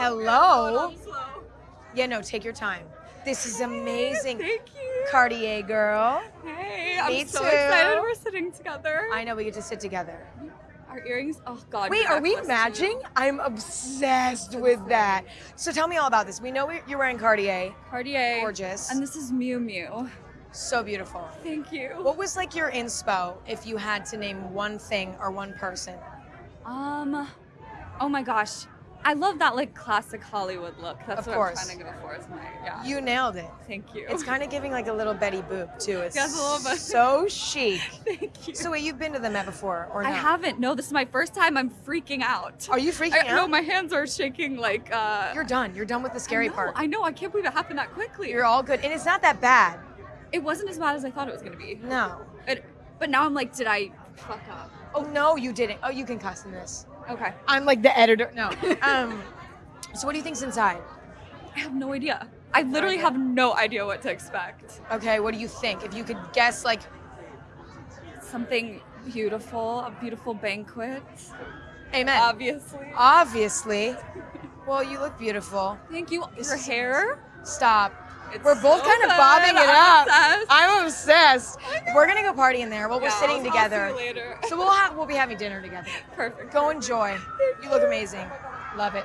Hello. Yeah, no, take your time. This is amazing. Thank you. Cartier girl. Hey, I'm Me so too. excited we're sitting together. I know we get to sit together. Our earrings. Oh God. Wait, you're we matching? I'm obsessed with that. So tell me all about this. We know you're wearing Cartier. Cartier. Gorgeous. And this is Miu Miu. So beautiful. Thank you. What was like your inspo if you had to name one thing or one person? Um. Oh my gosh. I love that like classic Hollywood look. That's Of what course. I'm trying to go for. My yeah. You nailed it. Thank you. It's kind of giving like a little Betty Boop too. It's Yes, a little bit. so chic. Thank you. So wait, you've been to the Met before or not? I haven't. No, this is my first time. I'm freaking out. Are you freaking I, No, my hands are shaking. Like uh. You're done. You're done with the scary I know, part. I know. I can't believe it happened that quickly. You're all good, and it's not that bad. it wasn't as bad as I thought it was gonna be. No. It, but now I'm like, did I fuck up? Oh no, you didn't. Oh, you can cuss in this. Okay. I'm like the editor. No. Um. so what do you think's inside? I have no idea. I literally have no idea what to expect. Okay. What do you think? If you could guess, like, Something beautiful, a beautiful banquet. amen. Obviously. Obviously. Well, you look beautiful. Thank you. This Your hair. Stop. It's We're both so kind of bobbing it I'm up. obsessed. I'm obsessed. We're gonna go party in there. Well, we're sitting I'll- together. So we'll have we'll be having dinner together. Perfect. Go enjoy. You look amazing. Love it.